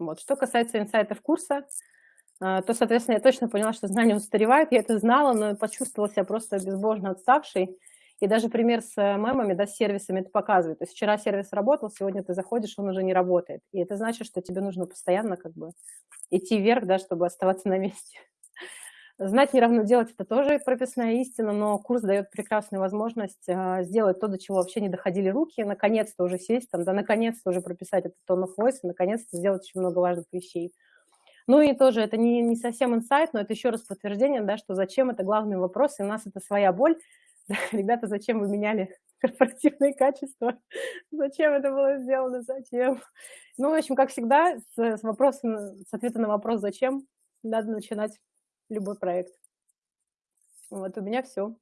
Вот. Что касается инсайтов курса, а, то, соответственно, я точно поняла, что знания устаревают. Я это знала, но почувствовала себя просто безбожно отставшей. И даже пример с э, мемами, да, с сервисами это показывает. То есть вчера сервис работал, сегодня ты заходишь, он уже не работает. И это значит, что тебе нужно постоянно как бы идти вверх, да, чтобы оставаться на месте. Знать не равно делать – это тоже прописная истина, но курс дает прекрасную возможность а, сделать то, до чего вообще не доходили руки, наконец-то уже сесть, там, да, наконец-то уже прописать этот tone of voice, наконец-то сделать очень много важных вещей. Ну и тоже это не, не совсем инсайт, но это еще раз подтверждение, да, что зачем это главный вопрос, и у нас это своя боль. Ребята, зачем вы меняли корпоративные качества? Зачем это было сделано? Зачем? Ну, в общем, как всегда, с, с, вопросом, с ответа на вопрос «зачем?» надо начинать любой проект. Вот у меня все.